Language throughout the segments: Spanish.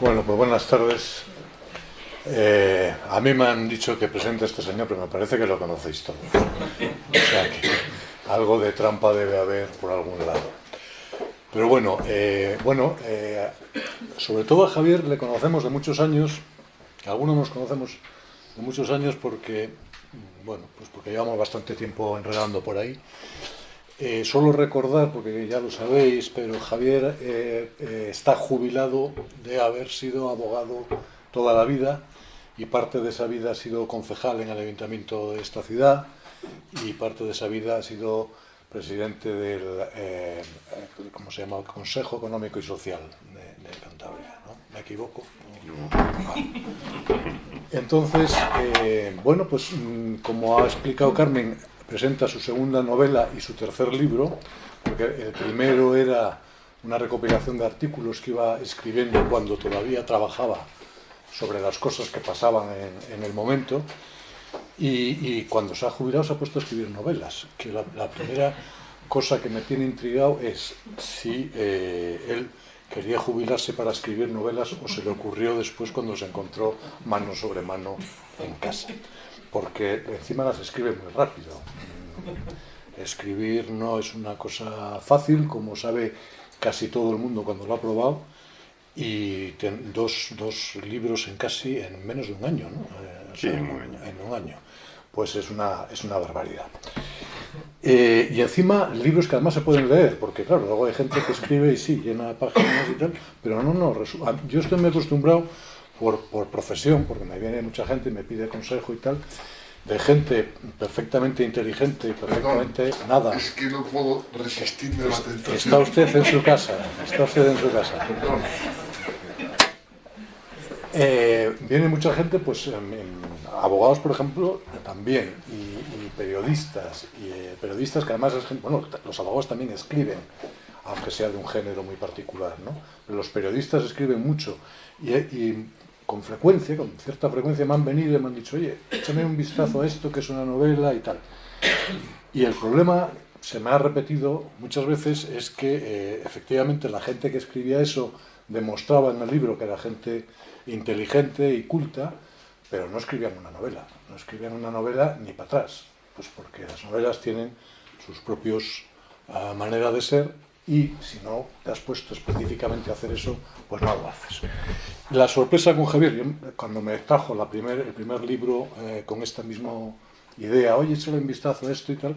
Bueno, pues buenas tardes. Eh, a mí me han dicho que presente este señor, pero me parece que lo conocéis todos. O sea que algo de trampa debe haber por algún lado. Pero bueno, eh, bueno eh, sobre todo a Javier le conocemos de muchos años, algunos nos conocemos de muchos años porque, bueno, pues porque llevamos bastante tiempo enredando por ahí. Eh, solo recordar, porque ya lo sabéis, pero Javier eh, eh, está jubilado de haber sido abogado toda la vida y parte de esa vida ha sido concejal en el ayuntamiento de esta ciudad y parte de esa vida ha sido presidente del ¿cómo se llama? Consejo Económico y Social de, de Cantabria. ¿no? ¿Me equivoco? Entonces, bueno, pues mm, como ha explicado Carmen, presenta su segunda novela y su tercer libro, porque el primero era una recopilación de artículos que iba escribiendo cuando todavía trabajaba sobre las cosas que pasaban en, el momento, y, cuando se ha jubilado se ha puesto a escribir novelas, que la, la primera cosa que me tiene intrigado es si eh, él quería jubilarse para escribir novelas o se le ocurrió después cuando se encontró mano sobre mano en casa porque encima las escribe muy rápido. Escribir no es una cosa fácil, como sabe casi todo el mundo cuando lo ha probado, y dos, dos libros en casi en menos de un año, ¿no? Eh, sí, en, un año. en un año. Pues es una, es una barbaridad. Eh, y encima libros que además se pueden leer, porque claro, luego hay gente que escribe y sí, llena páginas y tal, pero no, no, yo estoy muy acostumbrado por, por, profesión, porque me viene mucha gente y me pide consejo y tal, de gente perfectamente inteligente y perfectamente Perdón, nada. Es que no puedo resistirme a la tentación. Está usted en su casa, está usted en su casa. Eh, viene mucha gente, pues en, en, abogados, por ejemplo, también, y, y periodistas, y eh, periodistas que además, es bueno, los abogados también escriben, aunque sea de un género muy particular, ¿no? Los periodistas escriben mucho, y, y con frecuencia, con cierta frecuencia me han venido y me han dicho, oye, échame un vistazo a esto que es una novela y tal. Y el problema, se me ha repetido muchas veces, es que eh, efectivamente la gente que escribía eso demostraba en el libro que era gente inteligente y culta, pero no escribían una novela, no escribían una novela ni para atrás, pues porque las novelas tienen sus propios uh, manera de ser y si no te has puesto específicamente a hacer eso, pues no lo haces. La sorpresa con Javier, yo, cuando me trajo la primer, el primer libro eh, con esta misma idea, oye, échale un vistazo a esto y tal,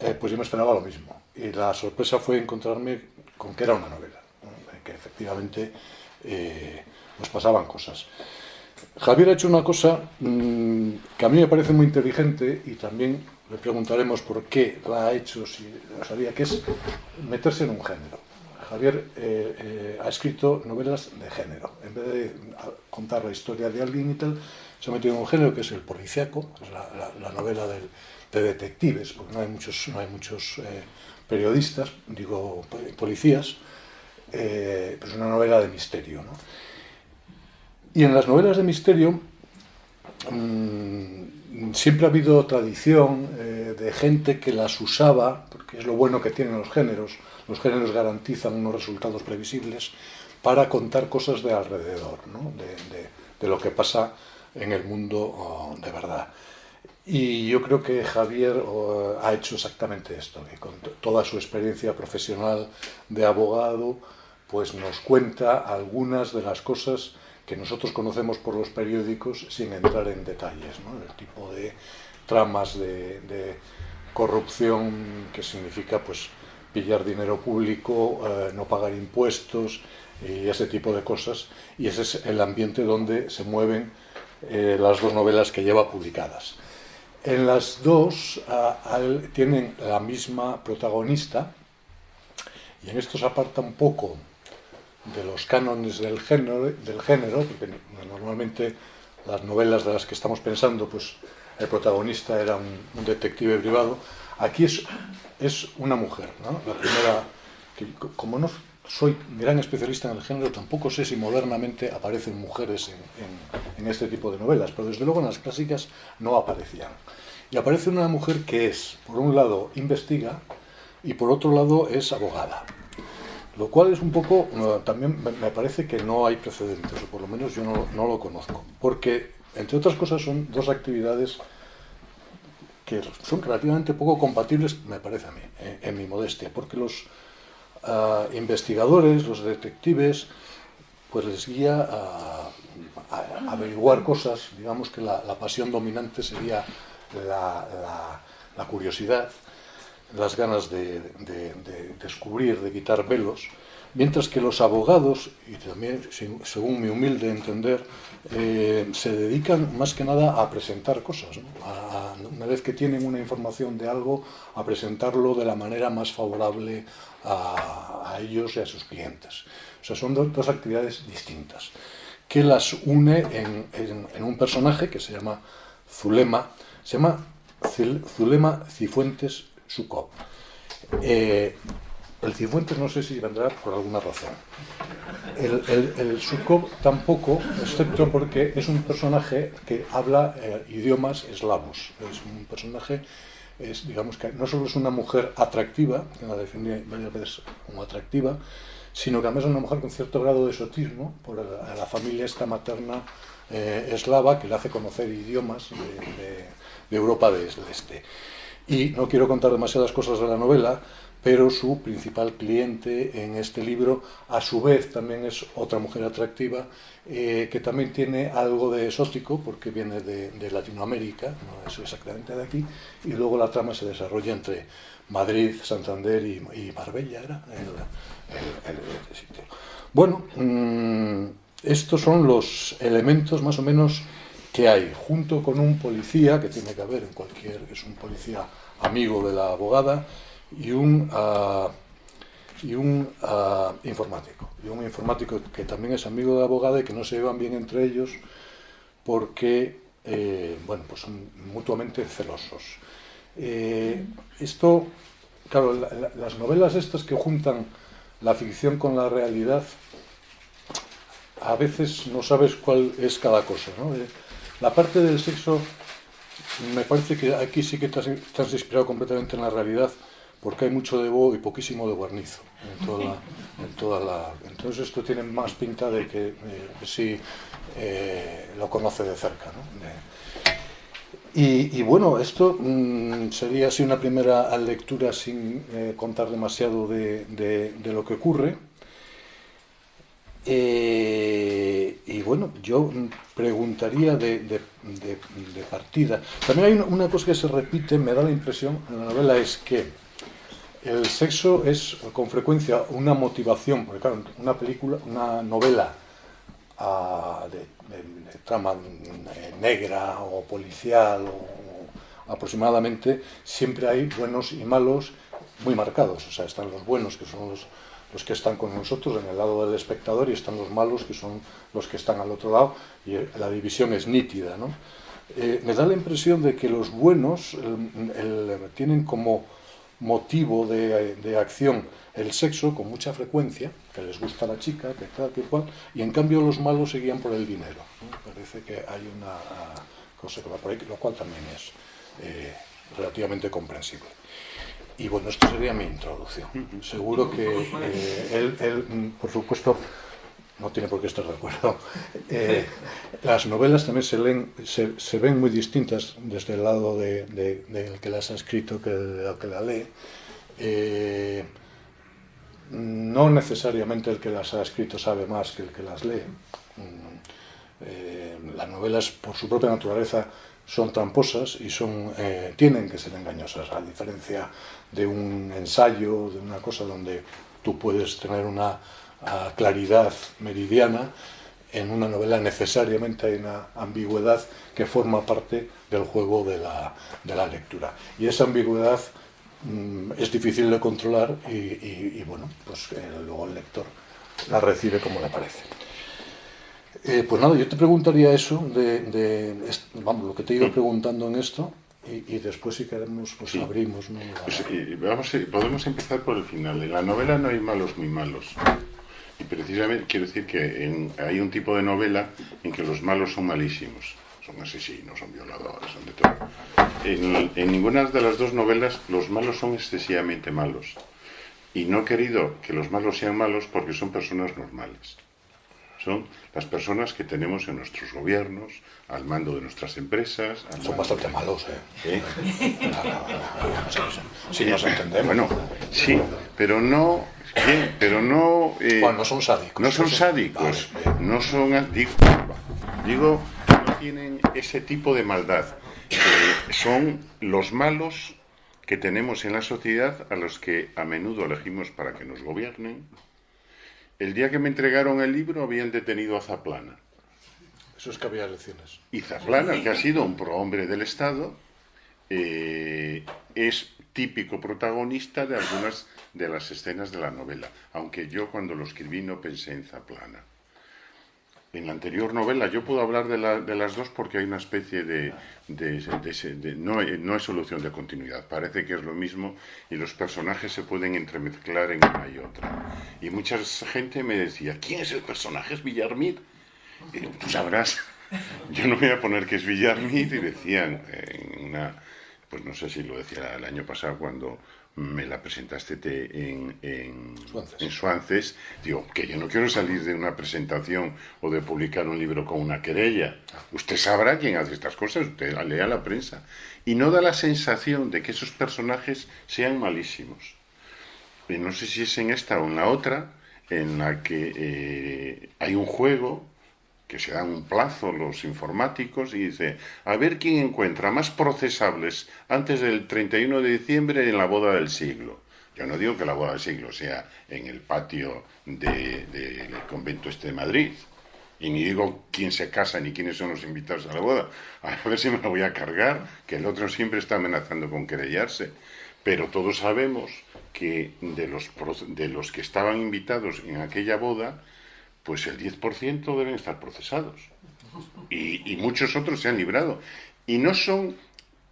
eh, pues yo me esperaba lo mismo. Y la sorpresa fue encontrarme con que era una novela, ¿no? que efectivamente eh, nos pasaban cosas. Javier ha hecho una cosa mmm, que a mí me parece muy inteligente y también le preguntaremos por qué la ha hecho, si lo sabía, que es meterse en un género. Javier eh, eh, ha escrito novelas de género. En vez de contar la historia de alguien y tal, se ha metido en un género que es el policíaco, es la, la, la novela de detectives, porque no hay muchos, no hay muchos eh, periodistas, digo policías, pero es una novela de misterio. ¿no? Y en las novelas de misterio mmm, siempre ha habido tradición eh, de gente que las usaba, porque es lo bueno que tienen los géneros, los géneros garantizan unos resultados previsibles, para contar cosas de alrededor, ¿no? de, lo que pasa en el mundo oh, de verdad. Y yo creo que Javier oh, ha hecho exactamente esto, que con toda su experiencia profesional de abogado, pues nos cuenta algunas de las cosas que nosotros conocemos por los periódicos sin entrar en detalles, ¿no? el tipo de tramas de, corrupción que significa pues pillar dinero público, eh, no pagar impuestos y ese tipo de cosas. Y ese es el ambiente donde se mueven eh, las dos novelas que lleva publicadas. En las dos tienen la misma protagonista y en esto se aparta un poco de los cánones del género, del género, porque normalmente las novelas de las que estamos pensando, pues el protagonista era un, detective privado. Aquí es, es una mujer, ¿no? La primera, que como no soy gran especialista en el género, tampoco sé si modernamente aparecen mujeres en, en, en, este tipo de novelas, pero desde luego en las clásicas no aparecían. Y aparece una mujer que es, por un lado, investiga y por otro lado es abogada. Lo cual es un poco, también me parece que no hay precedentes, o por lo menos yo no, lo conozco. Porque, entre otras cosas, son dos actividades que son relativamente poco compatibles, me parece a mí, en, mi modestia, porque los ah, investigadores, los detectives, pues les guía a, averiguar cosas, digamos que la, pasión dominante sería la, curiosidad, las ganas de, descubrir, de quitar velos, mientras que los abogados, y también según mi humilde entender, eh, se dedican más que nada a presentar cosas, una vez que tienen una información de algo, a presentarlo de la manera más favorable a, ellos y a sus clientes. O sea, son dos, actividades distintas, que las une en, un personaje que se llama Zulema, se llama Zulema Cifuentes Sukov. Eh, el Cifuentes no sé si vendrá por alguna razón. El, el, tampoco, excepto porque es un personaje que habla eh, idiomas eslavos. Es un personaje, digamos que no solo es una mujer atractiva, que la define varias veces como atractiva, sino que además es una mujer con cierto grado de esotismo por la, familia esta materna eh, eslava que le hace conocer idiomas de, de Europa del Este. Y no quiero contar demasiadas cosas de la novela, pero su principal cliente en este libro, a su vez, también es otra mujer atractiva, eh, que también tiene algo de exótico, porque viene de, Latinoamérica, no es exactamente de aquí, y luego la trama se desarrolla entre Madrid, Santander y, Marbella, era el, sitio. Bueno, mm, estos son los elementos más o menos que hay, junto con un policía, que tiene que haber en cualquier, es un policía amigo de la abogada, y un, ah, y un ah, informático. Y un informático que también es amigo de la abogada y que no se llevan bien entre ellos porque eh, bueno, pues son mutuamente celosos. Eh, esto, claro, las novelas estas que juntan la ficción con la realidad, a veces no sabes cuál es cada cosa. Eh, la parte del sexo, me parece que aquí sí que estás, inspirado completamente en la realidad, porque hay mucho de Bo y poquísimo de guarnizo en toda la, entonces esto tiene más pinta de que eh, sí eh, lo conoce de cerca. y, bueno, esto mm, sería así una primera lectura sin eh, contar demasiado de, lo que ocurre. Y bueno, yo preguntaría de, partida. También hay una, cosa que se repite, me da la impresión en la novela, es que el sexo es con frecuencia una motivación, porque claro, una película, una novela ah, de, trama negra o policial o, aproximadamente, siempre hay buenos y malos muy marcados. O sea, están los buenos, que son los, los que están con nosotros en el lado del espectador, y están los malos, que son los que están al otro lado, y la división es nítida. ¿no? Eh, me da la impresión de que los buenos tienen como motivo de, acción el sexo con mucha frecuencia, que les gusta la chica, que tal, que cual, y en cambio los malos seguían por el dinero. Parece que hay una cosa que va por ahí, lo cual también es eh, relativamente comprensible. Y bueno, esto sería mi introducción. Seguro que eh, él, él, por supuesto, no tiene por qué estar de acuerdo. Eh, las novelas también se, leen, se, ven muy distintas desde el lado del de, que las ha escrito que el que la lee. Eh, no necesariamente el que las ha escrito sabe más que el que las lee. Mm, eh, las novelas, por su propia naturaleza, son tramposas y son, tienen que ser engañosas, a diferencia de un ensayo, de una cosa donde tú puedes tener una a claridad meridiana, en una novela necesariamente hay una ambigüedad que forma parte del juego de la, de la lectura. Y esa ambigüedad mm, es difícil de controlar y, bueno, pues eh, luego el lector la recibe como le parece. Eh, pues nada, yo te preguntaría eso, de, vamos, lo que te he ido preguntando en esto, y, después si queremos, pues abrimos. Pues, vamos, podemos empezar por el final. En la novela no hay malos muy malos. Y precisamente quiero decir que hay un tipo de novela en que los malos son malísimos. Son asesinos, son violadores, son de todo. En, ninguna de las dos novelas los malos son excesivamente malos. Y no he querido que los malos sean malos porque son personas normales. Son las personas que tenemos en nuestros gobiernos, al mando de nuestras empresas. Son bastante malos, ¿eh? Sí, nos entendemos. Bueno, sí, pero no Bien, pero no... Eh, bueno, no son sádicos. No son sádicos, no son... Digo, digo, no tienen ese tipo de maldad. son los malos que tenemos en la sociedad a los que a menudo elegimos para que nos gobiernen. El día que me entregaron el libro habían detenido a Zaplana. Eso es que había elecciones. Y Zaplana, que ha sido un prohombre del Estado, eh, es típico protagonista de algunas de las escenas de la novela, aunque yo cuando lo escribí no pensé en Zaplana. En la anterior novela yo puedo hablar de, las dos porque hay una especie de... no, no, es solución de continuidad, parece que es lo mismo y los personajes se pueden entremezclar en una y otra. Y mucha gente me decía, ¿quién es el personaje? ¿Es Villarmid? tú sabrás, yo no voy a poner que es Villarmid y decían en una pues no sé si lo decía el año pasado cuando me la presentaste en, en, Suances. digo, que yo no quiero salir de una presentación o de publicar un libro con una querella. Usted sabrá quién hace estas cosas, usted lea la prensa. Y no da la sensación de que esos personajes sean malísimos. Y no sé si es en esta o en la otra, en la que eh, hay un juego que se dan un plazo los informáticos y dice, a ver quién encuentra más procesables antes del 31 de diciembre en la boda del siglo. Yo no digo que la boda del siglo sea en el patio del convento este de Madrid, y ni digo quién se casa ni quiénes son los invitados a la boda. A ver si me lo voy a cargar, que el otro siempre está amenazando con querellarse. Pero todos sabemos que de los, de los que estaban invitados en aquella boda, pues el 10% deben estar procesados. Y, muchos otros se han librado. Y no son,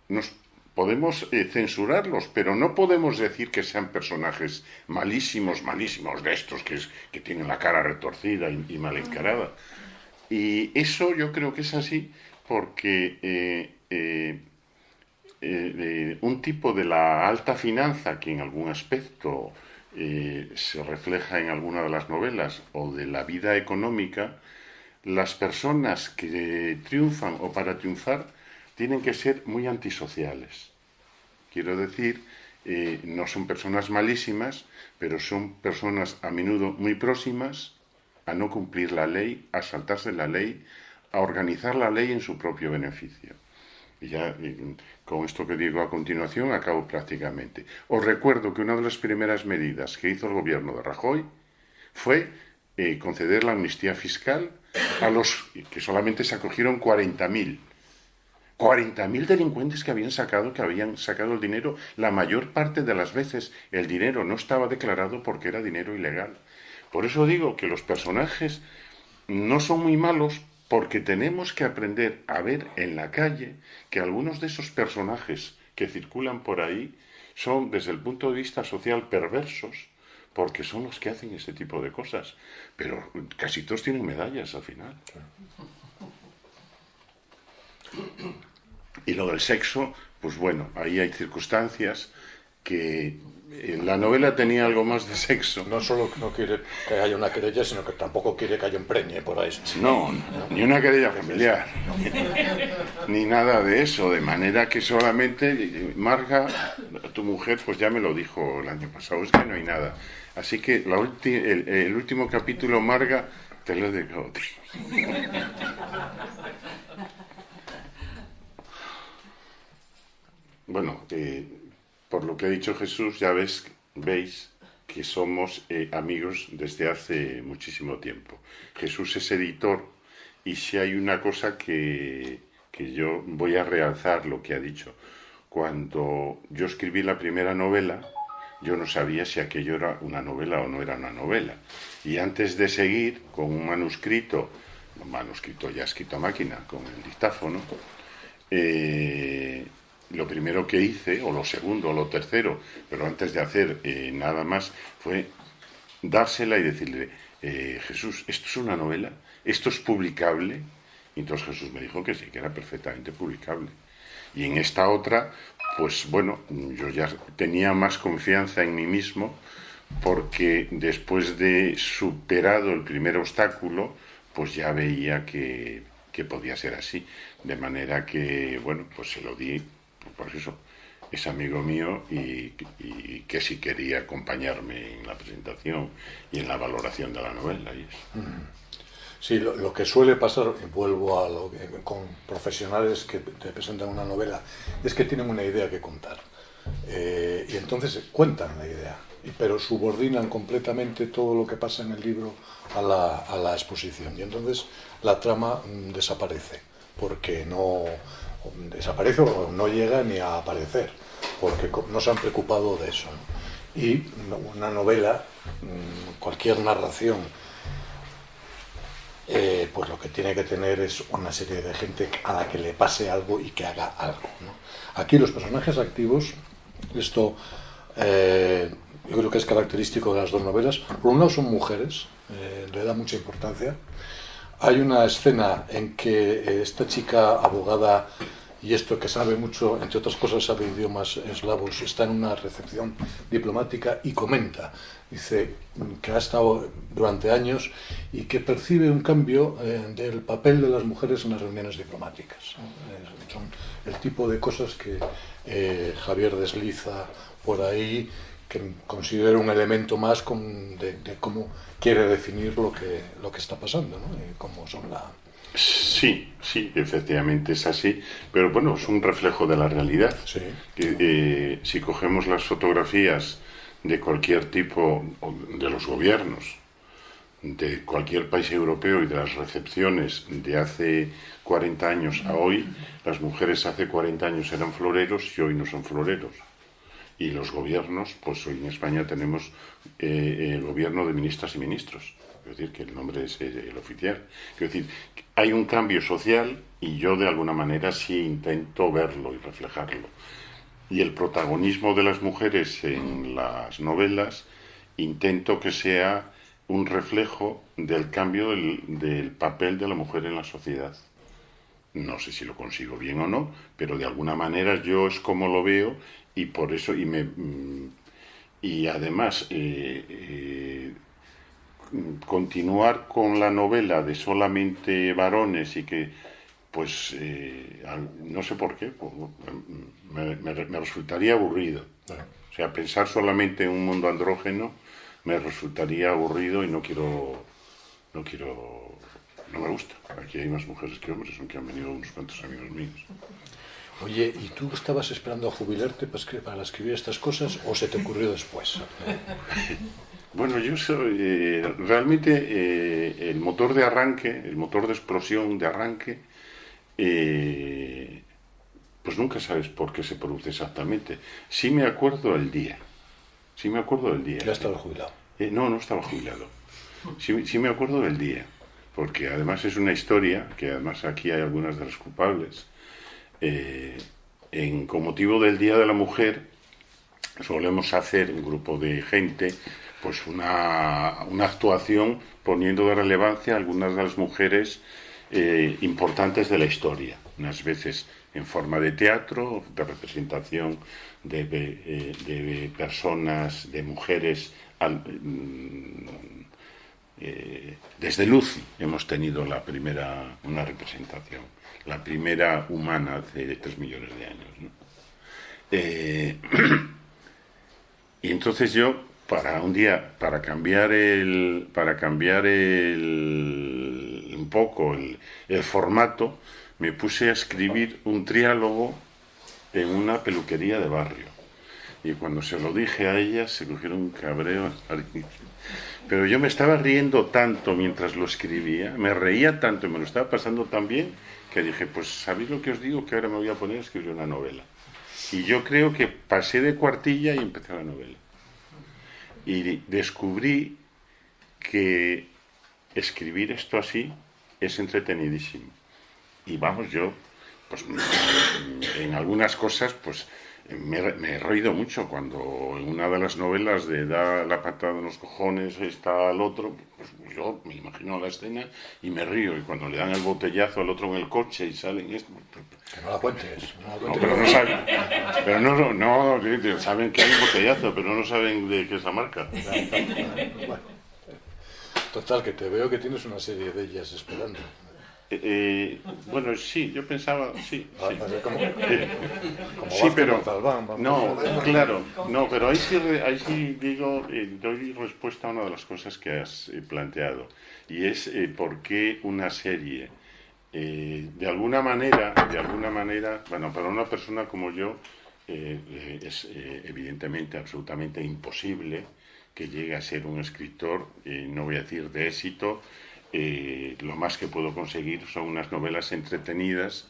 nos podemos eh, censurarlos, pero no podemos decir que sean personajes malísimos, malísimos de estos que, es, que tienen la cara retorcida y, mal encarada. Y eso yo creo que es así porque eh, eh, un tipo de la alta finanza que en algún aspecto eh, se refleja en alguna de las novelas o de la vida económica, las personas que triunfan o para triunfar tienen que ser muy antisociales. Quiero decir, eh, no son personas malísimas, pero son personas a menudo muy próximas a no cumplir la ley, a saltarse la ley, a organizar la ley en su propio beneficio. Y ya con esto que digo a continuación acabo prácticamente. Os recuerdo que una de las primeras medidas que hizo el gobierno de Rajoy fue eh, conceder la amnistía fiscal a los que solamente se acogieron 40.000. 40.000 delincuentes que habían sacado, que habían sacado el dinero. La mayor parte de las veces el dinero no estaba declarado porque era dinero ilegal. Por eso digo que los personajes no son muy malos porque tenemos que aprender a ver en la calle que algunos de esos personajes que circulan por ahí son, desde el punto de vista social, perversos, porque son los que hacen ese tipo de cosas. Pero casi todos tienen medallas al final. Y lo del sexo, pues bueno, ahí hay circunstancias que la novela tenía algo más de sexo. No solo no quiere que haya una querella, sino que tampoco quiere que haya un preñe por ahí. No, ni una querella familiar, ni nada de eso, de manera que solamente Marga, tu mujer, pues ya me lo dijo el año pasado, es que no hay nada. Así que la el, último capítulo, Marga, te lo dejo. Bueno, eh, por lo que ha dicho Jesús, ya ves, veis que somos eh, amigos desde hace muchísimo tiempo. Jesús es editor y si hay una cosa que, que yo voy a realzar lo que ha dicho. Cuando yo escribí la primera novela, yo no sabía si aquello era una novela o no era una novela. Y antes de seguir con un manuscrito, un manuscrito ya escrito a máquina, con el dictáfono, eh, lo primero que hice, o lo segundo, o lo tercero, pero antes de hacer eh, nada más, fue dársela y decirle, eh, Jesús, ¿esto es una novela? ¿Esto es publicable? Y entonces Jesús me dijo que sí, que era perfectamente publicable. Y en esta otra, pues bueno, yo ya tenía más confianza en mí mismo porque después de superado el primer obstáculo, pues ya veía que, que podía ser así. De manera que, bueno, pues se lo di, por eso, es amigo mío y, que si quería acompañarme en la presentación y en la valoración de la novela. Y eso. Sí, lo, que suele pasar, vuelvo a lo que, con profesionales que te presentan una novela, es que tienen una idea que contar. Eh, y entonces cuentan la idea, pero subordinan completamente todo lo que pasa en el libro a la, a la exposición. Y entonces la trama mm, desaparece, porque no desaparece o no llega ni a aparecer, porque no se han preocupado de eso. ¿no? Y una novela, mm, cualquier narración, eh, pues lo que tiene que tener es una serie de gente a la que le pase algo y que haga algo. ¿no? Aquí los personajes activos, esto eh, yo creo que es característico de las dos novelas, por un lado son mujeres, eh, le da mucha importancia. Hay una escena en que esta chica abogada y esto que sabe mucho, entre otras cosas sabe idiomas eslavos, está en una recepción diplomática y comenta, dice que ha estado durante años y que percibe un cambio eh, del papel de las mujeres en las reuniones diplomáticas. Eh, son el tipo de cosas que eh, Javier desliza por ahí, que considera un elemento más de, cómo quiere definir lo que, lo que está pasando, ¿no? cómo son la, Sí, sí, efectivamente es así, pero bueno, es un reflejo de la realidad. Sí. Que, eh, si cogemos las fotografías de cualquier tipo, de los gobiernos, de cualquier país europeo y de las recepciones de hace 40 años a hoy, las mujeres hace 40 años eran floreros y hoy no son floreros. Y los gobiernos, pues hoy en España tenemos eh, el gobierno de ministras y ministros. Es decir, que el nombre es el oficial. Es decir, hay un cambio social y yo de alguna manera sí intento verlo y reflejarlo. Y el protagonismo de las mujeres en las novelas intento que sea un reflejo del cambio del, papel de la mujer en la sociedad. No sé si lo consigo bien o no, pero de alguna manera yo es como lo veo y por eso, y me y además eh, eh, continuar con la novela de solamente varones y que, pues, eh, no sé por qué, pues, me, me, me, resultaría aburrido. O sea, pensar solamente en un mundo andrógeno me resultaría aburrido y no quiero, no quiero, no me gusta. Aquí hay más mujeres que hombres, aunque han venido unos cuantos amigos míos. Oye, ¿y tú estabas esperando a jubilarte para escribir estas cosas o se te ocurrió después? Bueno, yo soy eh, realmente eh, el motor de arranque, el motor de explosión de arranque, eh, pues nunca sabes por qué se produce exactamente. Sí me acuerdo el día, sí me acuerdo del día. ¿Ya estaba jubilado? no, no estaba jubilado. Sí, sí me acuerdo del día, porque además es una historia, que además aquí hay algunas de las culpables, en, con motivo del Día de la Mujer solemos hacer un grupo de gente pues una, una actuación poniendo de relevancia a algunas de las mujeres eh, importantes de la historia, unas veces en forma de teatro, de representación de, de, eh, personas, de mujeres. Al, eh, desde Lucy hemos tenido la primera, una representación, la primera humana hace tres millones de años. ¿no? Y entonces yo para un día, para cambiar el, para cambiar el, un poco el, formato, me puse a escribir un triálogo en una peluquería de barrio. Y cuando se lo dije a ella, se cogieron un cabreo. Pero yo me estaba riendo tanto mientras lo escribía, me reía tanto y me lo estaba pasando tan bien, que dije, pues ¿sabéis lo que os digo? Que ahora me voy a poner a escribir una novela. Y yo creo que pasé de cuartilla y empecé la novela y descubrí que escribir esto así es entretenidísimo. Y vamos, yo, pues en algunas cosas, pues me, me, he reído mucho cuando en una de las novelas de Da la patada en los cojones está al otro, pues yo me imagino la escena y me río. Y cuando le dan el botellazo al otro en el coche y salen esto. Que no la cuentes. No, la No, cuentes. pero no saben. Pero no, no, no, saben que hay un botellazo, pero no saben de qué es la marca. Bueno. Total, que te veo que tienes una serie de ellas esperando. Eh, eh, bueno, sí, yo pensaba, sí. Va- sí. ser como, Eh, como Sí, Vázquez pero no, claro, no, pero ahí sí, ahí sí digo, eh, doy respuesta a una de las cosas que has planteado y es por qué una serie, de alguna manera, de alguna manera, bueno, para una persona como yo es eh, evidentemente absolutamente imposible que llegue a ser un escritor, no voy a decir de éxito, eh, lo más que puedo conseguir son unas novelas entretenidas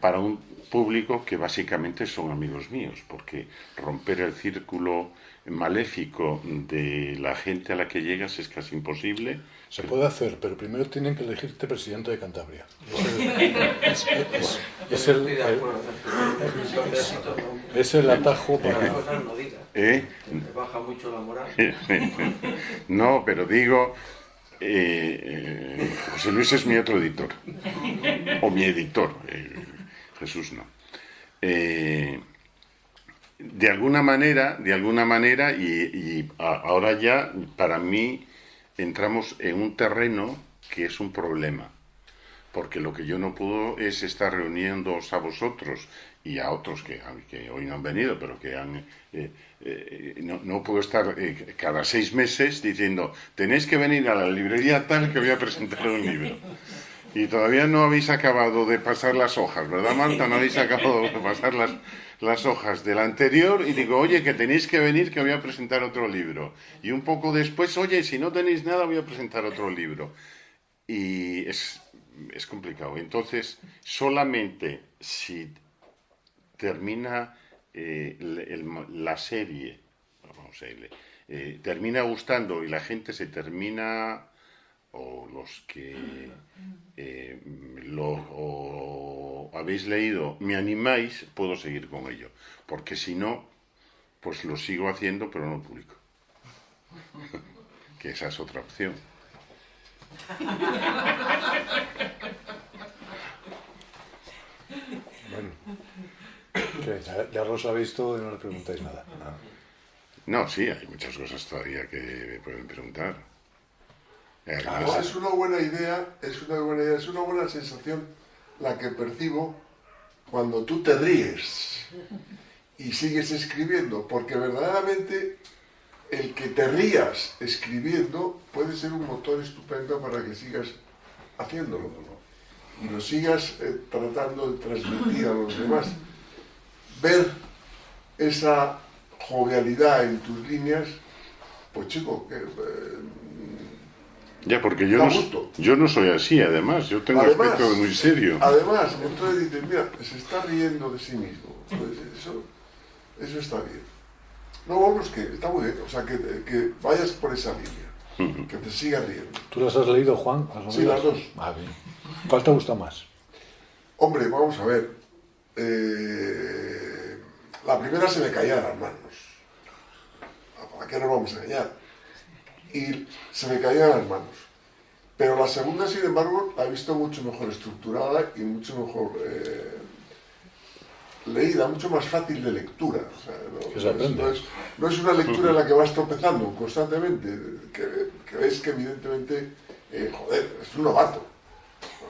para un público que básicamente son amigos míos, porque romper el círculo maléfico de la gente a la que llegas es casi imposible. Se puede hacer, pero primero tienen que elegirte presidente de Cantabria. Es el, es- es- es el- atajo Las para... cosas no digas. ¿eh? Te baja mucho la moral. No, pero digo, eh, eh, José Luis es mi otro editor, o mi editor, eh, Jesús no. De alguna manera, de alguna manera, y, ahora ya para mí entramos en un terreno que es un problema, porque lo que yo no puedo es estar reuniéndoos a vosotros y a otros que hoy no han venido, pero que han... eh, no, no puedo estar eh, cada seis meses diciendo, tenéis que venir a la librería tal que voy a presentar un libro. Y todavía no habéis acabado de pasar las hojas, ¿verdad, Marta? No habéis acabado de pasar las, las hojas del anterior y digo, oye, que tenéis que venir que voy a presentar otro libro. Y un poco después, oye, si no tenéis nada, voy a presentar otro libro. Y es, es complicado. Entonces, solamente si termina eh, el- el- la serie, vamos a eh, termina gustando y la gente se termina, o los que eh, lo o habéis leído, me animáis, puedo seguir con ello. Porque si no, pues lo sigo haciendo, pero no publico. que esa es otra opción. Bueno. ¿Qué? Ya, lo sabéis todo y no le preguntáis nada. Ah. No, sí, hay muchas cosas todavía que me pueden preguntar. Eh, No, además- es una buena idea, es una buena idea, es una buena sensación la que percibo cuando tú te ríes y sigues escribiendo, porque verdaderamente el que te rías escribiendo puede ser un motor estupendo para que sigas haciéndolo y lo sigas eh, tratando de transmitir a los demás. Ver esa jovialidad en tus líneas, pues chico, que, eh, Ya, porque yo no, gusto. yo no soy así, además. Yo tengo Además- aspecto de muy serio. Además, entonces dices, mira, se está riendo de sí mismo. Pues eso, eso está bien. No, vamos, que está muy bien. O sea, que, que vayas por esa línea. Que te sigas riendo. ¿Tú las has leído, Juan? ¿Las Sí, las dos. Ah, bien. ¿Cuál te gusta más? Hombre, vamos a ver. Eh, la primera se me caía de las manos. ¿Para qué nos vamos a engañar? Y se me caía de las manos. Pero la segunda, sin embargo, la he visto mucho mejor estructurada y mucho mejor eh, leída, mucho más fácil de lectura. O sea, es- no es una lectura en la que vas tropezando constantemente, que, que ves que evidentemente, eh, joder, es un novato.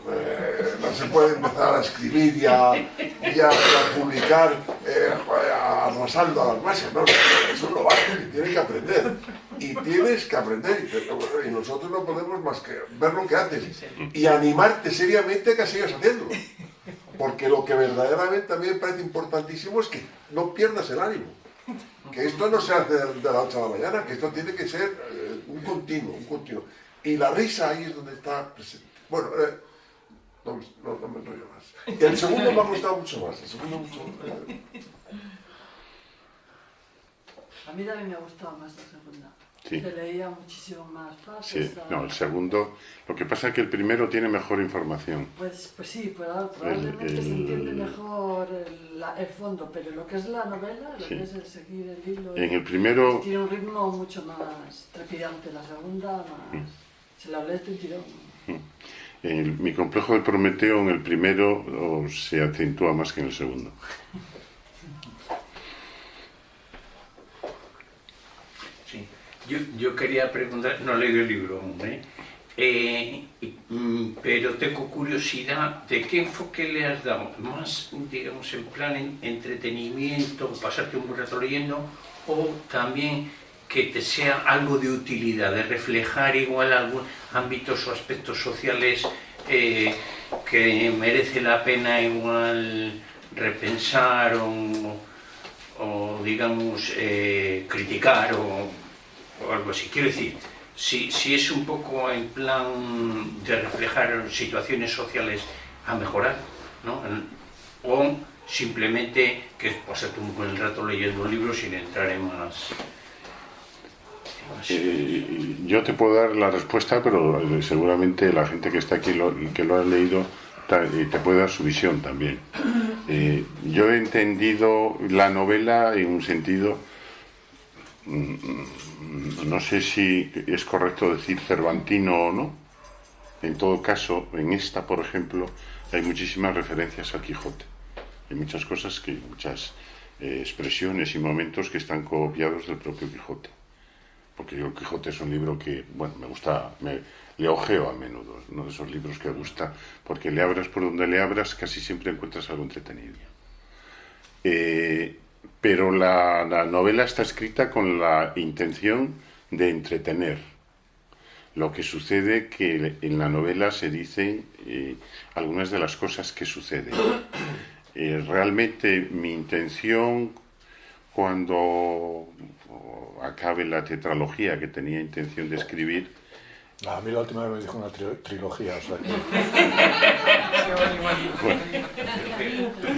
Eh, no se puede empezar a escribir y a, y a- y publicar eh, arrasando a las masas. No, no, es un novato que tiene que aprender. Y tienes que aprender. Y, y nosotros no podemos más que ver lo que haces y animarte seriamente a que sigas haciéndolo. Porque lo que verdaderamente me parece importantísimo es que no pierdas el ánimo. Que esto no se hace de la noche a la mañana, que esto tiene que ser eh, un continuo, un continuo. Y la risa ahí es donde está presente. Bueno, no, me- no, no me enrollo más. Y el segundo me ha gustado mucho más. El segundo mucho eh, A mí también me ha gustado más la segunda. Sí. que leía muchísimo más Sí, fácil. no, el segundo. Lo que pasa es que el primero tiene mejor información. Pues, pues sí, proba- probablemente se el- entiende mejor el, la- el fondo, pero lo que es la novela, lo Sí. que es el seguir el hilo, En el primero, tiene un ritmo mucho más trepidante. La segunda, más, Mm. se la lees de un tirón. en el- mi complejo de Prometeo, en el primero oh, se acentúa más que en el segundo. Sí. Yo, yo quería preguntar, no leí el libro aún, ¿eh? Eh, mm, pero tengo curiosidad de qué enfoque le has dado, más, digamos, en plan en- entretenimiento, pasarte un buen rato leyendo, o también que te sea algo de utilidad, de reflejar igual algún ámbitos o aspectos sociales eh, que merece la pena igual repensar o, o digamos, eh, criticar o, algo así. Quiero decir, si, si es un poco en plan de reflejar situaciones sociales a mejorar, ¿no? O simplemente que pasarte un buen rato leyendo un libro sin entrar en más... Eh, yo te puedo dar la respuesta, pero eh, seguramente la gente que está aquí lo, que lo ha leído eh, te puede dar su visión también. Eh, yo he entendido la novela en un sentido, mm, no sé si es correcto decir cervantino o no. En todo caso, en esta, por ejemplo, hay muchísimas referencias al Quijote. Hay muchas cosas que, muchas eh, expresiones y momentos que están copiados del propio Quijote porque yo el Quijote es un libro que, bueno, me gusta, me, le ojeo a menudo, uno de esos libros que gusta, porque le abras por donde le abras, casi siempre encuentras algo entretenido. Eh, pero la, la novela está escrita con la intención de entretener. Lo que sucede que en la novela se dicen eh, algunas de las cosas que suceden. Eh, realmente mi intención cuando acabe la tetralogía que tenía intención de escribir, A mí la última vez me dijo una tri- trilogía, o sea que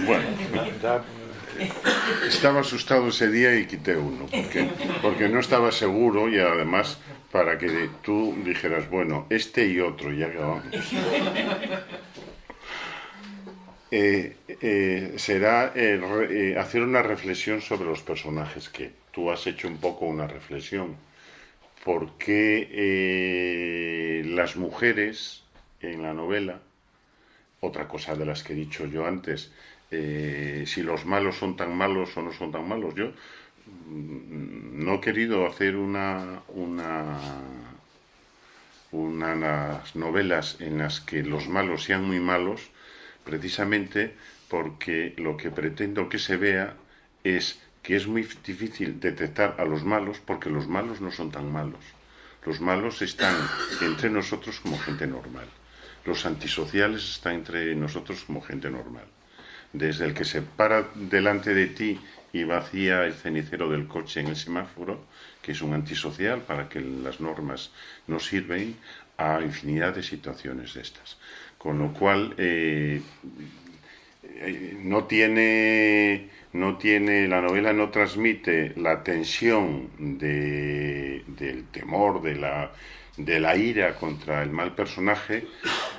bueno, ya, estaba asustado ese día y quité uno, porque, porque no estaba seguro y además para que tú dijeras, bueno, este y otro, ya que vamos. Eh, eh, será eh, re- eh, hacer una reflexión sobre los personajes, que tú has hecho un poco una reflexión. ¿Por qué eh, las mujeres en la novela, otra cosa de las que he dicho yo antes, eh, si los malos son tan malos o no son tan malos, yo mm, no he querido hacer una, una, unas novelas en las que los malos sean muy malos, precisamente porque lo que pretendo que se vea es que es muy difícil detectar a los malos porque los malos no son tan malos. Los malos están entre nosotros como gente normal. Los antisociales están entre nosotros como gente normal. Desde el que se para delante de ti y vacía el cenicero del coche en el semáforo, que es un antisocial para que las normas no sirven, a infinidad de situaciones de estas. Con lo cual, eh, eh, no tiene no tiene la novela no transmite la tensión de, del temor de la de la ira contra el mal personaje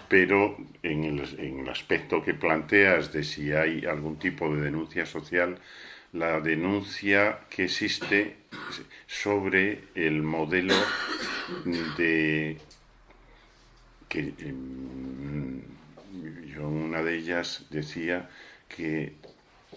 pero en el, en el aspecto que planteas de si hay algún tipo de denuncia social la denuncia que existe sobre el modelo de que em, yo en una de ellas decía que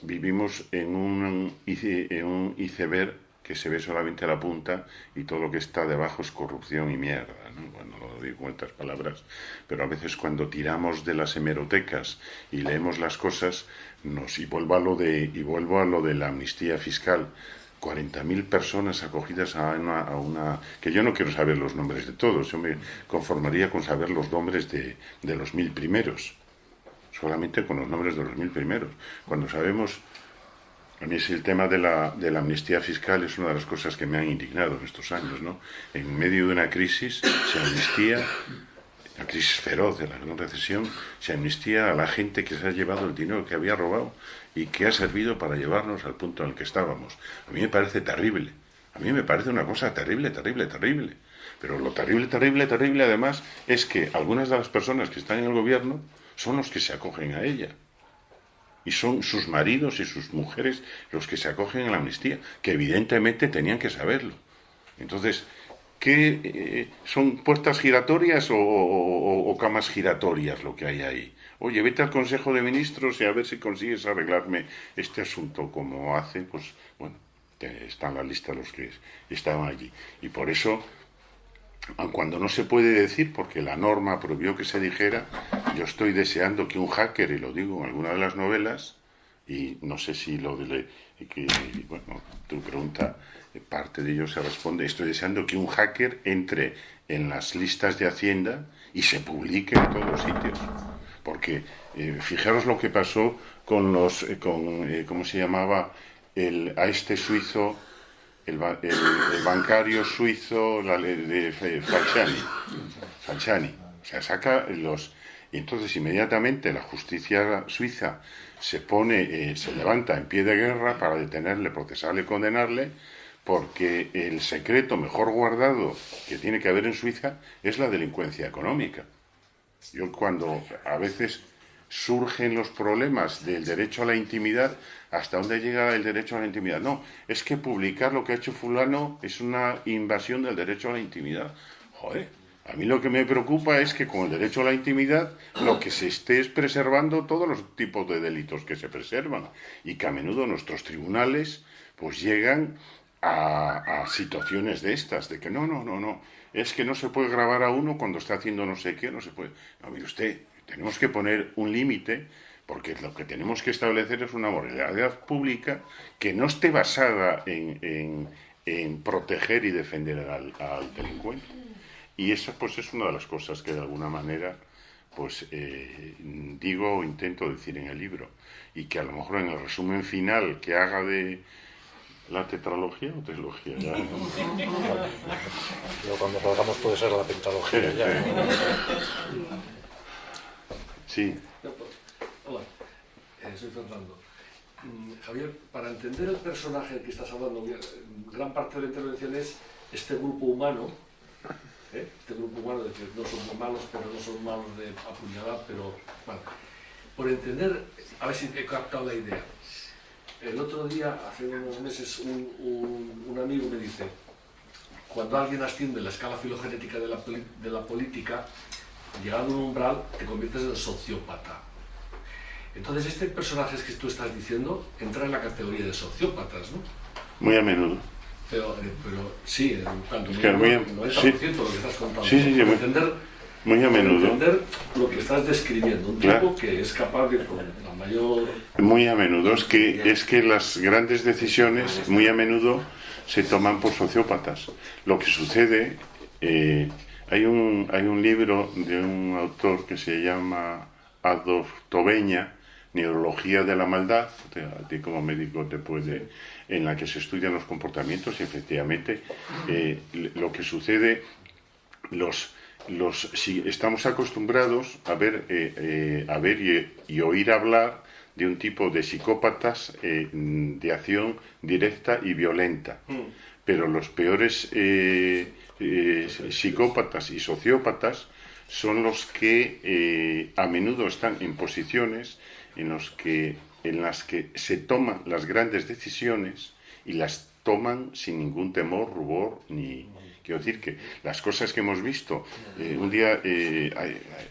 vivimos en un, en un iceberg que se ve solamente a la punta y todo lo que está debajo es corrupción y mierda. ¿no? Bueno, lo digo con estas palabras, pero a veces cuando tiramos de las hemerotecas y leemos las cosas, nos, y, vuelvo a lo de, y vuelvo a lo de la amnistía fiscal, 40.000 personas acogidas a una, a una... que yo no quiero saber los nombres de todos, yo me conformaría con saber los nombres de, de los mil primeros, solamente con los nombres de los mil primeros. Cuando sabemos, a mí es el tema de la, de la amnistía fiscal es una de las cosas que me han indignado en estos años, ¿no? En medio de una crisis se amnistía, la crisis feroz de la gran recesión, se amnistía a la gente que se ha llevado el dinero que había robado y que ha servido para llevarnos al punto en el que estábamos. A mí me parece terrible, A mí me parece una cosa terrible, terrible, terrible. Pero lo terrible, terrible, terrible además es que algunas de las personas que están en el gobierno son los que se acogen a ella. Y son sus maridos y sus mujeres los que se acogen a la amnistía, que evidentemente tenían que saberlo. Entonces, ¿qué eh, son puertas giratorias o, camas giratorias lo que hay ahí? Oye, vete al Consejo de Ministros y a ver si consigues arreglarme este asunto como hace, pues bueno, está en la lista los que estaban allí. Y por eso cuando no se puede decir, porque la norma prohibió que se dijera, yo estoy deseando que un hacker, y lo digo en alguna de las novelas, y no sé si lo de... Que, bueno, tu pregunta, parte de ello se responde, estoy deseando que un hacker entre en las listas de Hacienda y se publique en todos los sitios. Porque eh, fijaros lo que pasó con los, eh, con, eh, ¿cómo se llamaba? El, a este suizo el, bancario suizo la, de Falciani, Falciani. O sea, saca los... Y entonces inmediatamente la justicia suiza se pone, eh, se levanta en pie de guerra para detenerle, procesarle condenarle, porque el secreto mejor guardado que tiene que haber en Suiza es la delincuencia económica. Yo cuando a veces surgen los problemas del derecho a la intimidad, ¿hasta dónde llega el derecho a la intimidad? No, es que publicar lo que ha hecho fulano es una invasión del derecho a la intimidad. Joder, a mí lo que me preocupa es que con el derecho a la intimidad lo que se esté es preservando todos los tipos de delitos que se preservan y que a menudo nuestros tribunales pues llegan a, a situaciones de estas, de que no, no, no, no, es que no se puede grabar a uno cuando está haciendo no sé qué, no se puede. No, mire usted, tenemos que poner un límite porque lo que tenemos que establecer es una moralidad pública que no esté basada en, proteger y defender al, delincuente. Y eso pues es una de las cosas que de alguna manera pues eh, digo o intento decir en el libro. Y que a lo mejor en el resumen final que haga de la tetralogía o trilogía ya cuando salgamos puede ser la tetralogía ya Sí. Hola, eh, soy Fernando. Mm, Javier, para entender el personaje del que estás hablando, gran parte de la intervención es este grupo humano, ¿eh? este grupo humano de que no son malos, pero no son malos de apuñalar, pero bueno, por entender, a ver si he captado la idea. El otro día, hace unos meses, un, amigo me dice, cuando alguien asciende la escala filogenética de la política, llegado a un umbral, te conviertes en sociópata. Entonces, este personaje que tú estás diciendo entra en la categoría de sociópatas, ¿no? Muy a menudo. Pero, eh, pero sí, tanto es que muy, muy, 90% sí. lo que estás contando. Sí, sí, sí muy, entender, muy a menudo. entender lo que estás describiendo, un claro. tipo que es capaz de, con la mayor... Muy a menudo, es que, es que las grandes decisiones, muy a menudo, se toman por sociópatas. Lo que sucede... Eh, hay un, hay un libro de un autor que se llama Adolf Tobeña, Neurología de la Maldad, a ti como médico te puede, en la que se estudian los comportamientos y efectivamente eh, lo que sucede, los, los, si estamos acostumbrados a ver, eh, eh, a ver y, y, oír hablar de un tipo de psicópatas de acción directa y violenta, mm. pero los peores eh, psicópatas y sociópatas son los que eh, a menudo están en posiciones en, los que, en las que se toman las grandes decisiones y las toman sin ningún temor, rubor, ni... Quiero decir que las cosas que hemos visto, eh, un día,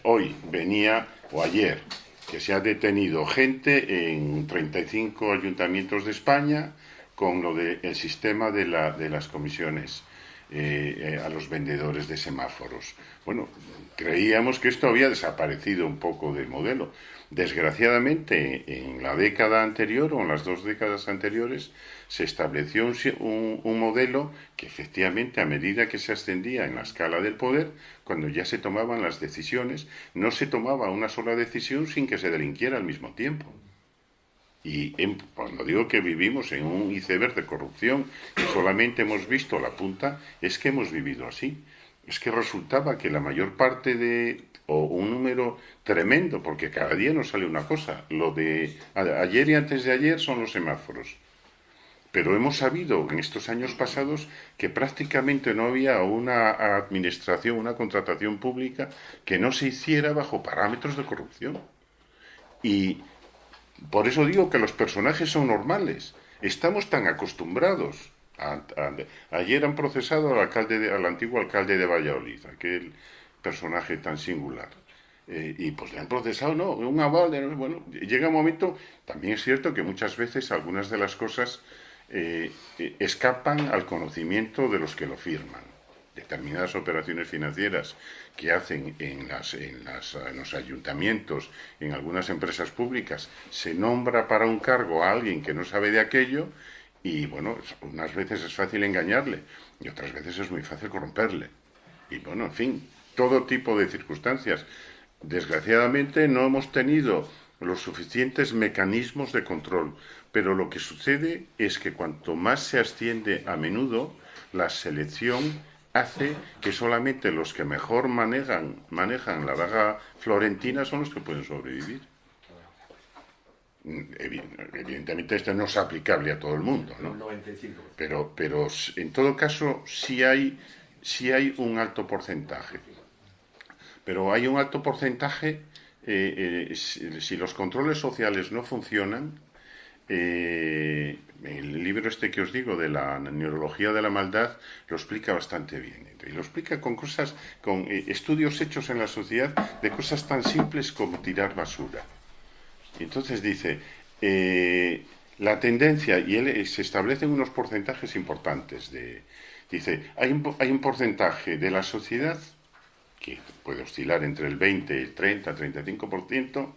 hoy venía, o ayer, que se ha detenido gente en 35 ayuntamientos de España con lo del sistema de, la, de las comisiones eh, a los vendedores de semáforos. Bueno, creíamos que esto había desaparecido un poco del modelo. Desgraciadamente, en la década anterior o en las dos décadas anteriores se estableció un, un, modelo que efectivamente a medida que se ascendía en la escala del poder, cuando ya se tomaban las decisiones, no se tomaba una sola decisión sin que se delinquiera al mismo tiempo. Y cuando digo que vivimos en un iceberg de corrupción y solamente hemos visto la punta, es que hemos vivido así. Es que resultaba que la mayor parte de, o un número tremendo, porque cada día nos sale una cosa, lo de ayer y antes de ayer son los semáforos. pero hemos sabido en estos años pasados que prácticamente no había una administración, una contratación pública que no se hiciera bajo parámetros de corrupción. Y por eso digo que los personajes son normales. Estamos tan acostumbrados. ayer han procesado al, alcalde al antiguo alcalde de Valladolid, aquel personaje tan singular. Eh, y pues le han procesado, ¿no? Un aval, de, bueno, llega un momento, también es cierto que muchas veces algunas de las cosas eh, eh, escapan al conocimiento de los que lo firman. Determinadas operaciones financieras que hacen en, las, en, las, los ayuntamientos, en algunas empresas públicas, se nombra para un cargo a alguien que no sabe de aquello y, bueno, unas veces es fácil engañarle y otras veces es muy fácil corromperle. Y, bueno, en fin, todo tipo de circunstancias. Desgraciadamente no hemos tenido los suficientes mecanismos de control, pero lo que sucede es que cuanto más se asciende a menudo, la selección hace que solamente los que mejor manejan, manejan la daga florentina son los que pueden sobrevivir. Evidentemente esto no es aplicable a todo el mundo, ¿no? Pero, pero en todo caso sí hay, sí hay un alto porcentaje. Pero hay un alto porcentaje, eh, eh, si, los controles sociales no funcionan, eh, el libro este que os digo de la neurología de la maldad lo explica bastante bien. Y lo explica con cosas, con estudios hechos en la sociedad de cosas tan simples como tirar basura. Y entonces dice, la tendencia, y él, se establecen unos porcentajes importantes. De, dice, hay hay un porcentaje de la sociedad que puede oscilar entre el 20, el 30, 35%,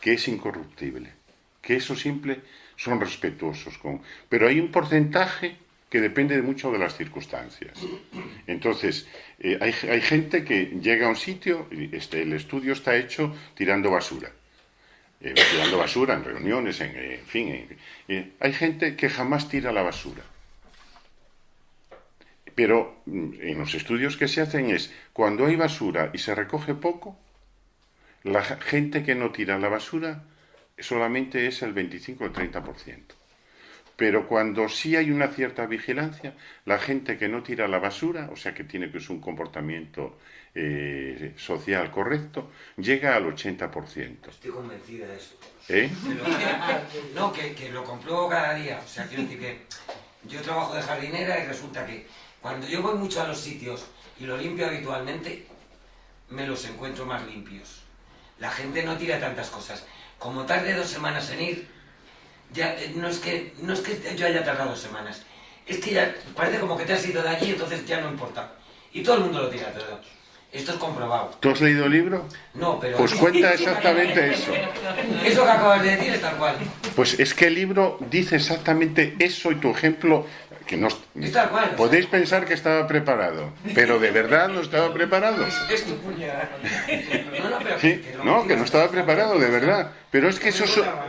que es incorruptible, que eso simple son respetuosos con... Pero hay un porcentaje que depende de mucho de las circunstancias. Entonces, eh, hay, hay, gente que llega a un sitio, este, el estudio está hecho tirando basura. Eh, tirando basura en reuniones, en, en fin. Eh, hay gente que jamás tira la basura. Pero mm, en los estudios que se hacen es, cuando hay basura y se recoge poco, la gente que no tira la basura solamente es el 25 o el 30%. Pero cuando sí hay una cierta vigilancia, la gente que no tira la basura, o sea que tiene que ser un comportamiento eh, social correcto, llega al 80%. Estoy convencida de eso. ¿Eh? no, que, que, lo compruebo cada día. O sea, quiero decir que yo trabajo de jardinera y resulta que cuando yo voy mucho a los sitios y lo limpio habitualmente, me los encuentro más limpios. La gente no tira tantas cosas. Como tarde dos semanas en ir, ya eh, no es que no es que yo haya tardado dos semanas. Es que ya parece como que te has ido de allí, entonces ya no importa. Y todo el mundo lo tira todo. Esto es comprobado. ¿Tú has leído el libro? No, pero... Pues cuenta exactamente eso. Eso que acabas de decir es tal cual. Pues es que el libro dice exactamente eso y tu ejemplo que no podéis pensar que estaba preparado, pero de verdad no estaba preparado. No, que no estaba preparado, de verdad. Pero es que eso,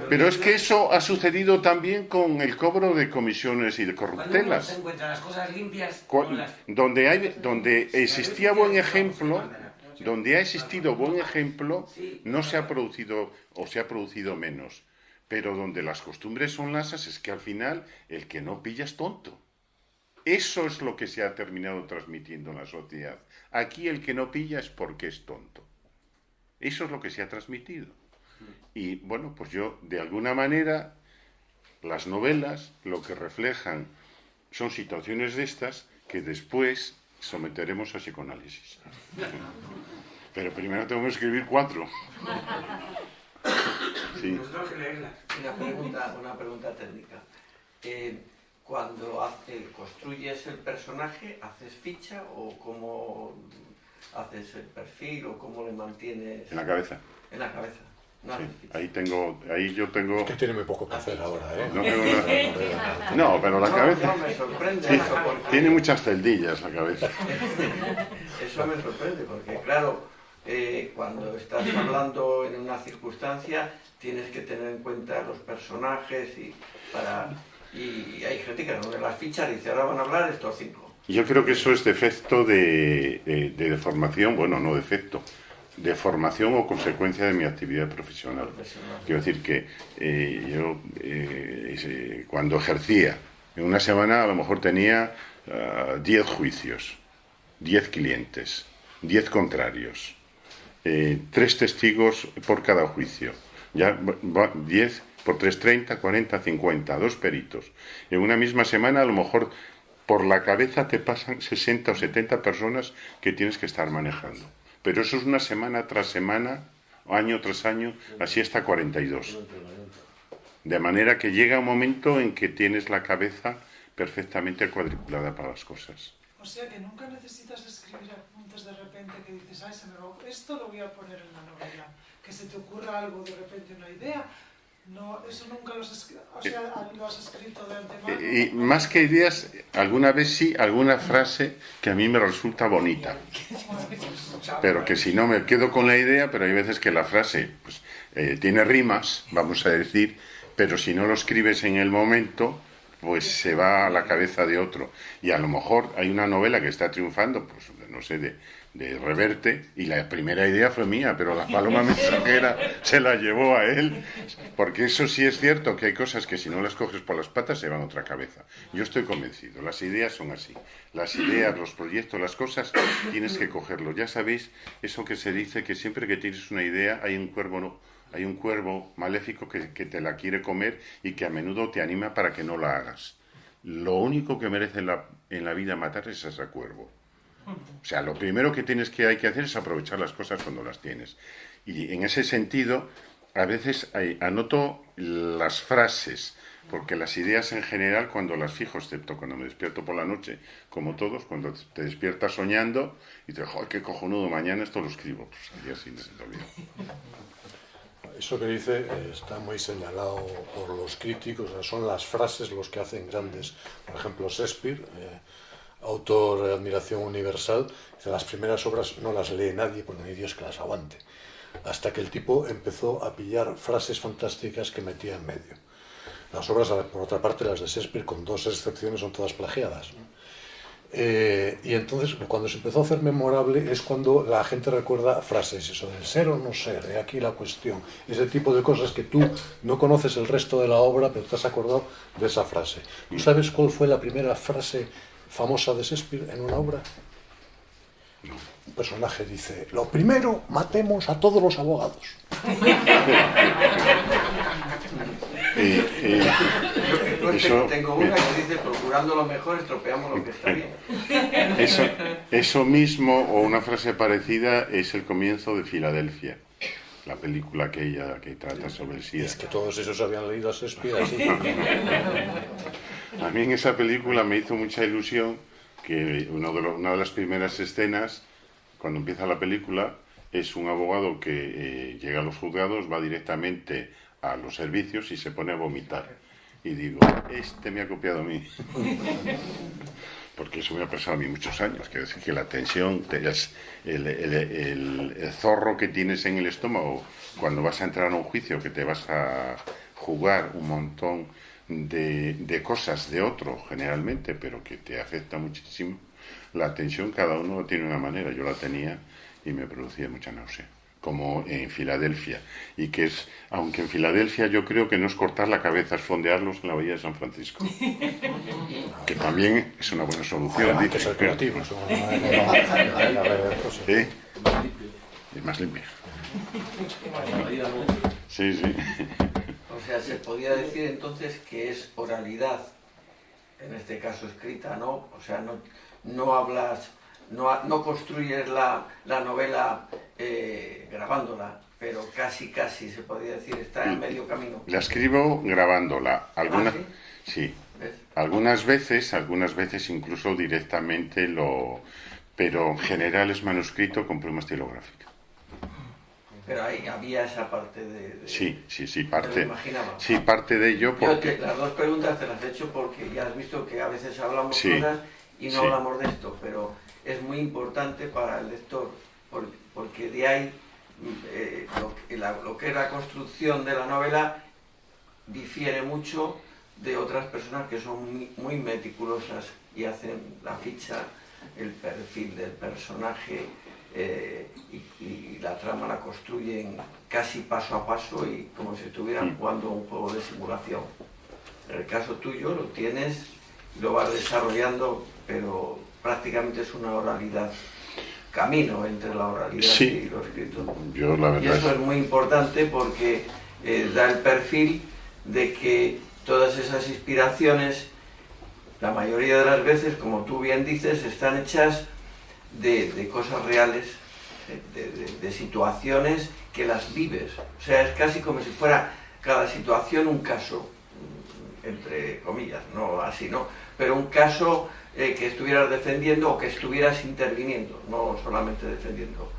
pero es que eso ha sucedido también con el cobro de comisiones y de corruptelas. Donde hay, donde existía buen ejemplo, donde ha existido buen ejemplo, no se ha producido o se ha producido menos. Pero donde las costumbres son lasas es que al final el que no pilla es tonto. Eso es lo que se ha terminado transmitiendo en la sociedad. Aquí el que no pilla es porque es tonto. Eso es lo que se ha transmitido. Y bueno, pues yo, de alguna manera, las novelas lo que reflejan son situaciones de estas que después someteremos a psicoanálisis. Pero primero tengo que escribir cuatro. Sí. Una pregunta, una pregunta técnica. Eh, cuando construyes el personaje, ¿haces ficha o cómo haces el perfil o cómo le mantienes? En la cabeza. En la cabeza. No ahí tengo, ahí yo tengo... que tiene muy poco que hacer ahora, ¿eh? No, no, pero la cabeza... me sorprende eso porque... Tiene muchas celdillas la cabeza. eso me sorprende porque, claro, eh, cuando estás hablando en una circunstancia tienes que tener en cuenta los personajes y para y hay gente que no las fichas dice, ahora van a hablar estos cinco. Yo creo que eso es defecto de, de, de deformación, bueno, no defecto, de formación o consecuencia de mi actividad profesional. Quiero decir que eh, yo eh, cuando ejercía En una semana a lo mejor tenía 10 juicios, 10 clientes, 10 contrarios, eh, 3 testigos por cada juicio. Ya 10 por 3, 30, 40, 50, dos peritos. En una misma semana a lo mejor por la cabeza te pasan 60 o 70 personas que tienes que estar manejando. Pero eso es una semana tras semana, año tras año, así hasta 42. De manera que llega un momento en que tienes la cabeza perfectamente cuadriculada para las cosas. O sea que nunca necesitas escribir apuntes de repente que dices, ay, se me va, esto lo voy a poner en la novela, que se te ocurra algo de repente, una idea. No, eso nunca lo has, escrito, o sea, lo has escrito de antemano. Y más que ideas, alguna vez sí, alguna frase que a mí me resulta bonita. Pero que si no me quedo con la idea, pero hay veces que la frase pues, eh, tiene rimas, vamos a decir, pero si no lo escribes en el momento, pues se va a la cabeza de otro. Y a lo mejor hay una novela que está triunfando, pues no sé, de, de Reverte, y la primera idea fue mía, pero la paloma mensajera se la llevó a él, porque eso sí es cierto, que hay cosas que si no las coges por las patas se van a otra cabeza. Yo estoy convencido, las ideas son así. Las ideas, los proyectos, las cosas, tienes que cogerlo. Ya sabéis eso que se dice, que siempre que tienes una idea hay un cuervo... No, hay un cuervo maléfico que, te la quiere comer y que a menudo te anima para que no la hagas. Lo único que merece en la, en la vida matar es ese cuervo. O sea, lo primero que tienes que hay que hacer es aprovechar las cosas cuando las tienes. Y en ese sentido, a veces anoto las frases, porque las ideas en general, cuando las fijo, excepto cuando me despierto por la noche, como todos, cuando te despiertas soñando y te ¡ay, qué cojonudo! Mañana esto lo escribo. Pues. Eso que dice eh, está muy señalado por los críticos, son las frases los que hacen grandes. Por ejemplo, Shakespeare, eh, autor de admiración universal, las primeras obras no las lee nadie, porque no hay Dios que las aguante. Hasta que el tipo empezó a pillar frases fantásticas que metía en medio. Las obras, por otra parte, las de Shakespeare, con dos excepciones, son todas plagiadas. Eh, y entonces, cuando se empezó a hacer memorable, es cuando la gente recuerda frases, eso del ser o no ser, de aquí la cuestión, ese tipo de cosas que tú no conoces el resto de la obra, pero te has acordado de esa frase. ¿Tú sabes cuál fue la primera frase famosa de Shakespeare en una obra? Un personaje dice, lo primero, matemos a todos los abogados. Eso, tengo una que dice, procurando lo mejor, estropeamos lo que está bien. Eso, eso mismo, o una frase parecida, es el comienzo de Filadelfia, la película aquella que trata sobre el SIDA. Es que todos esos habían leído a Shakespeare así. a mí en esa película me hizo mucha ilusión que uno de una de las primeras escenas, cuando empieza la película, es un abogado que eh, llega a los juzgados, va directamente a los servicios y se pone a vomitar y digo, este me ha copiado a mí. Porque eso me ha pasado a mí muchos años. Quiero decir que la tensión, el, el, zorro que tienes en el estómago cuando vas a entrar a un juicio, que te vas a jugar un montón de, de cosas de otro, generalmente, pero que te afecta muchísimo, la tensión cada uno tiene una manera. Yo la tenía y me producía mucha náusea como en Filadelfia. Y que es, aunque en Filadelfia yo creo que no es cortar la cabeza, es fondearlos en la bahía de San Francisco. que también es una buena solución. Hay que ser creativos. ¿Eh? Es más limpio. Sí, sí. O sea, se podría decir entonces que es oralidad, en este caso escrita, ¿no? O sea, no, no hablas no, no construyes la, la novela eh, grabándola, pero casi, casi se podría decir, está en medio camino. La escribo grabándola. Algunas, ¿Ah, sí, algunas veces, algunas veces incluso directamente lo... Pero en general es manuscrito con pluma estilográfica. Pero ahí había esa parte de... sí, sí, sí, parte, sí, parte de ello porque... las dos preguntas te las he hecho porque ya has visto que a veces hablamos cosas y no hablamos de esto, pero es muy importante para el lector, porque de ahí eh, lo, que es la construcción de la novela difiere mucho de otras personas que son muy, meticulosas y hacen la ficha, el perfil del personaje eh, y, la trama la construyen casi paso a paso y como si estuvieran jugando un juego de simulación. En el caso tuyo lo tienes lo vas desarrollando, pero prácticamente es una oralidad, camino entre la oralidad Sí. y lo escrito. Yo la Y eso es- es muy importante porque eh, da el perfil de que todas esas inspiraciones, la mayoría de las veces, como tú bien dices, están hechas de, cosas reales, eh, de, situaciones que las vives. O sea, es casi como si fuera cada situación un caso, mm, entre comillas, no así, ¿no? Pero un caso eh, que estuvieras defendiendo o que estuvieras interviniendo, no solamente defendiendo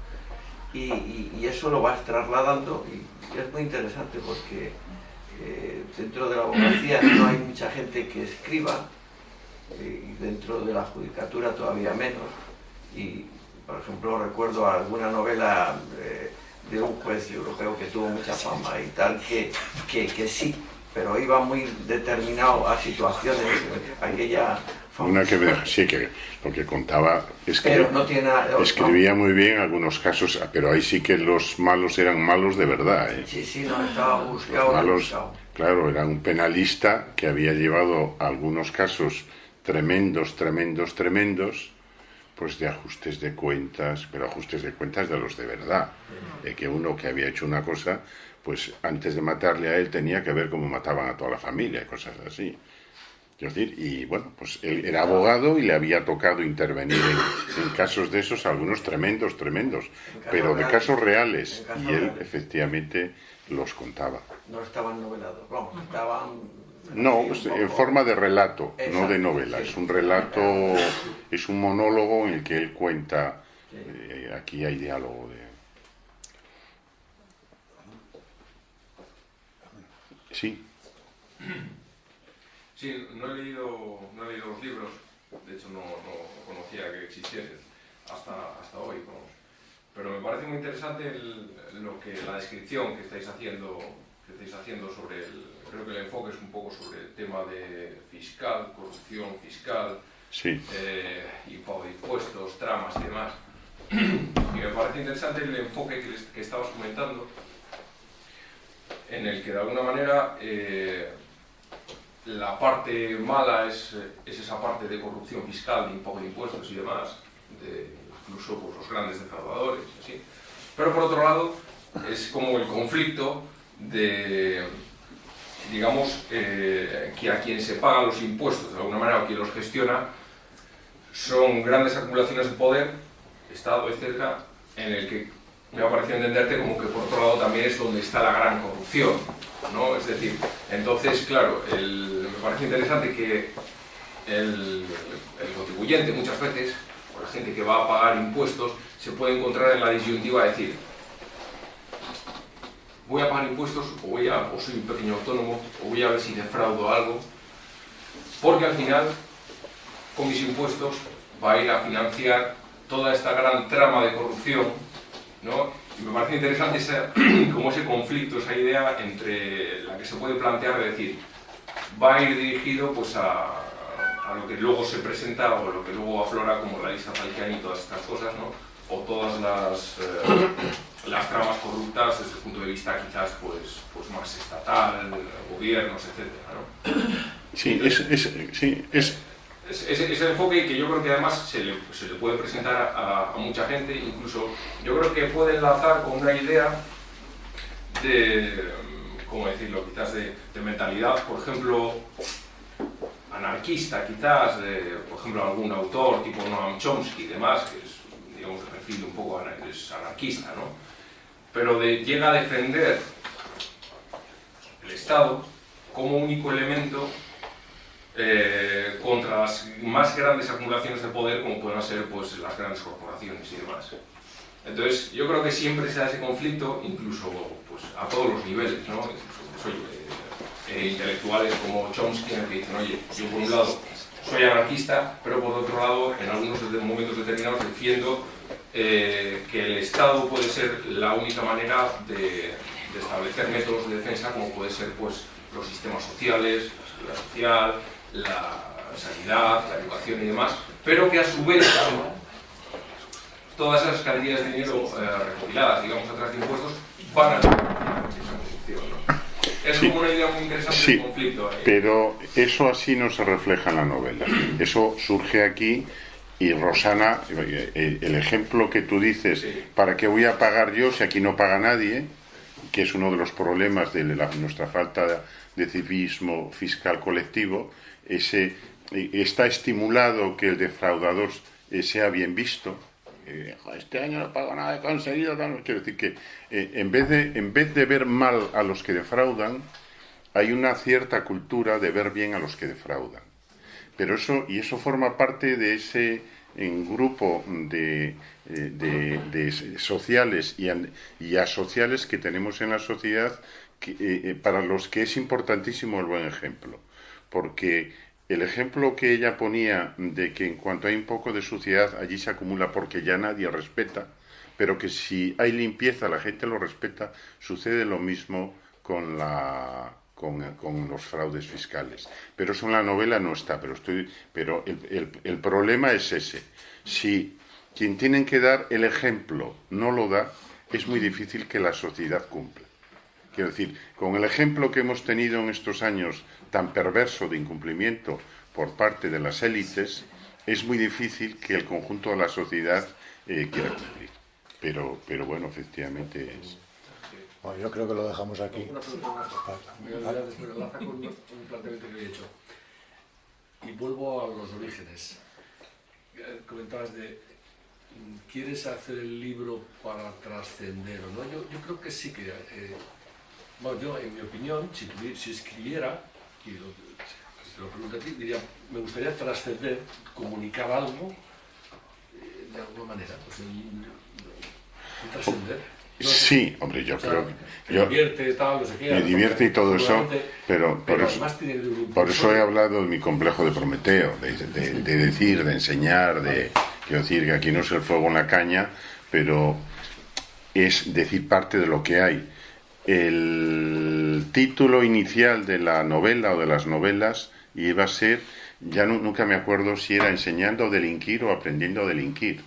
y, eso lo vas trasladando y, es muy interesante porque eh, dentro de la abogacía no hay mucha gente que escriba y dentro de la judicatura todavía menos y por ejemplo recuerdo alguna novela eh, de un juez europeo que tuvo mucha fama y tal que, que, que sí pero iba muy determinado a situaciones aquella Una que me, sí, que lo que contaba es que no tiene nada escribía muy bien algunos casos, pero ahí sí que los malos eran malos de verdad. ¿eh? sí, sí, no estaba Los buscado, malos, buscado. claro, era un penalista que había llevado algunos casos tremendos, tremendos, tremendos, pues de ajustes de cuentas, pero ajustes de cuentas de los de verdad. De que uno que había hecho una cosa, pues antes de matarle a él tenía que ver cómo mataban a toda la familia, cosas así. Quiero decir, y bueno, pues él era abogado y le había tocado intervenir en, en casos de esos, algunos tremendos, tremendos, pero de casos reales. Y él efectivamente los contaba. no estaban novelados, vamos, estaban... No, pues, en forma de relato, no de novela. sí. Es un relato, es un monólogo en el que él cuenta. Eh, aquí hay diálogo de. Sí, Sí, no he leído, no he leído los libros, de hecho no, no conocía que existiesen hasta, hasta hoy, vamos. pero me parece muy interesante el- lo que, la descripción que estáis haciendo, que estáis haciendo sobre el, creo que el enfoque es un poco sobre el tema de fiscal, corrupción fiscal, sí. eh, y pago de impuestos, tramas y demás. Y me parece interesante el enfoque que, les- que estabas comentando, en el que de alguna manera eh, la parte mala es, es esa parte de corrupción fiscal, de impago de impuestos y demás, de incluso pues, los grandes defraudadores, así. Pero por otro lado, es como el conflicto de, digamos, eh, que a quien se pagan los impuestos, de alguna manera, o quien los gestiona, son grandes acumulaciones de poder, Estado, etcétera, en el que me ha parecido entenderte como que por otro lado también es donde está la gran corrupción, ¿no? Es decir, entonces, claro, me parece interesante que el, el contribuyente muchas veces, o la gente que va a pagar impuestos, se puede encontrar en la disyuntiva de decir, voy a pagar impuestos o, voy a, o soy un pequeño autónomo o voy a ver si defraudo algo, porque al final con mis impuestos va a ir a financiar toda esta gran trama de corrupción, ¿no? Y me parece interesante esa, como ese conflicto, esa idea entre la que se puede plantear de decir, va a ir dirigido pues a, a lo que luego se presenta o lo que luego aflora como la lista Falciani y todas estas cosas, ¿no? O todas las, eh, las tramas corruptas desde el punto de vista quizás pues, pues más estatal, gobiernos, etcétera, ¿no? Sí, es, es, sí, es, Es- Ese, ese enfoque que yo creo que además se le, se le puede presentar a, a mucha gente, incluso yo creo que puede enlazar con una idea de, ¿cómo decirlo?, quizás de, de mentalidad, por ejemplo, anarquista, quizás, de, por ejemplo, algún autor tipo Noam Chomsky y demás, que es, digamos, de perfil un poco ana- es anarquista, ¿no? Pero llega a defender el Estado como único elemento eh, contra las más grandes acumulaciones de poder como pueden ser pues, las grandes corporaciones y demás. Entonces, yo creo que siempre se da ese conflicto, incluso pues, a todos los niveles, ¿no? Oye, eh, eh, intelectuales como Chomsky, que dicen, oye, yo por un lado soy anarquista, pero por otro lado, en algunos momentos determinados defiendo eh, que el Estado puede ser la única manera de, de establecer métodos de defensa, como puede ser pues, los sistemas sociales, la seguridad social, la sanidad, la educación y demás, pero que a su vez todas esas cantidades de dinero eh, recopiladas, digamos, a través de impuestos, van a esa corrupción. ¿no? es Sí. como una idea muy interesante Sí, de conflicto. eh. pero eso así no se refleja en la novela. Eso surge aquí y Rosana, eh, el ejemplo que tú dices, ¿para qué voy a pagar yo si aquí no paga nadie? Que es uno de los problemas de la- nuestra falta de civismo fiscal colectivo. Ese, eh, está estimulado que el defraudador eh, sea bien visto. Eh, "Jo, este año no pago nada, he conseguido tal". Quiero decir que en, vez de, en vez de ver mal a los que defraudan, hay una cierta cultura de ver bien a los que defraudan. Pero eso, y eso forma parte de ese grupo de, eh, sociales y asociales que tenemos en la sociedad que, eh, eh, para los que es importantísimo el buen ejemplo. Porque el ejemplo que ella ponía de que en cuanto hay un poco de suciedad allí se acumula porque ya nadie respeta, pero que si hay limpieza la gente lo respeta, sucede lo mismo con la con, con los fraudes fiscales. Pero eso en la novela no está, pero estoy pero el, el- el problema es ese. Si quien tienen que dar el ejemplo no lo da, es muy difícil que la sociedad cumpla. Quiero decir, con el ejemplo que hemos tenido en estos años tan perverso de incumplimiento por parte de las élites, es muy difícil que el conjunto de la sociedad eh, quiera cumplir. Pero, pero bueno, efectivamente es. Bueno, yo creo que lo dejamos aquí. Una pregunta más. Me voy a después enlaza con un planteamiento que he hecho. Y vuelvo a los orígenes. Eh, Comentabas de, mm, ¿quieres hacer el libro para trascender o no? Yo, yo creo que sí que... eh, bueno, yo, en mi opinión, si, escribiera, y lo, si te lo pregunto a ti, diría, me gustaría trascender, comunicar algo, eh, de alguna manera, pues un, un trascender. Sí, hombre, yo O sea, creo que... me yo- divierte, tal, no sé qué. me divierte y todo eso, pero por pero eso, por eso he hablado de mi complejo de Prometeo, de, de- de decir, de enseñar, de quiero decir que aquí no es el fuego en la caña, pero es decir parte de lo que hay. El título inicial de la novela o de las novelas iba a ser, ya nu- nunca me acuerdo si era enseñando a delinquir o aprendiendo a delinquir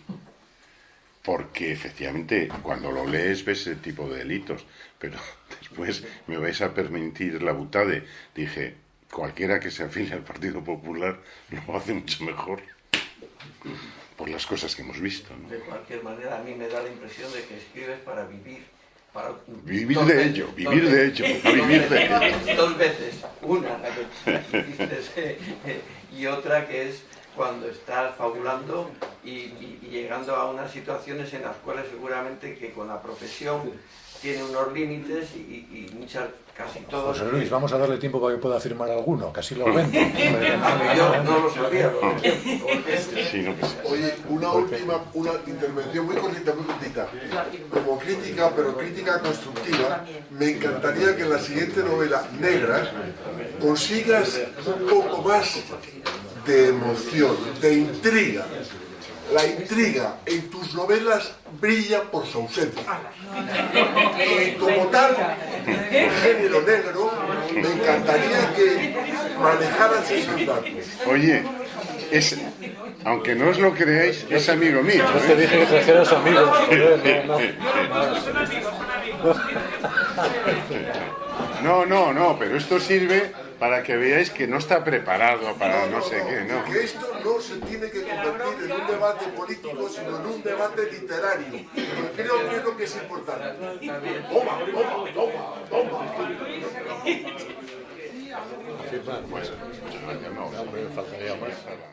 porque efectivamente cuando lo lees ves ese tipo de delitos, pero después me vais a permitir la butade. Dije, cualquiera que se afilie al Partido Popular lo hace mucho mejor por las cosas que hemos visto. ¿no? De cualquier manera, a mí me da la impresión de que escribes para vivir. Para Vivir dos de veces, ello, vivir de ello, vivir de ello. Dos veces. Una, la que eh, y otra que es cuando estás fabulando y, y- y llegando a unas situaciones en las cuales seguramente que con la profesión tiene unos límites y, y- muchas, casi todos... José Luis, vamos a darle tiempo para que pueda firmar alguno, casi lo vendo. Yo no lo sabía. Oye, una última, una intervención muy cortita, muy cortita. Como crítica, pero crítica constructiva, me encantaría que en la siguiente novela, Negras, consigas un poco más de emoción, de intriga. La intriga en tus novelas brilla por su ausencia. Y como tal, el género negro, me encantaría que manejaras esos datos. Oye, es, aunque no os lo creáis, es amigo mío. Yo te ¿eh? dije que trajeras amigos. No, no, no, pero esto sirve para que veáis que no está preparado para no sé qué, ¿no? Que esto no se tiene que convertir en un debate político, sino en un debate literario. Creo que es lo que es importante. Toma, toma, toma, toma. Bueno, ya no, Hombre, faltaría más.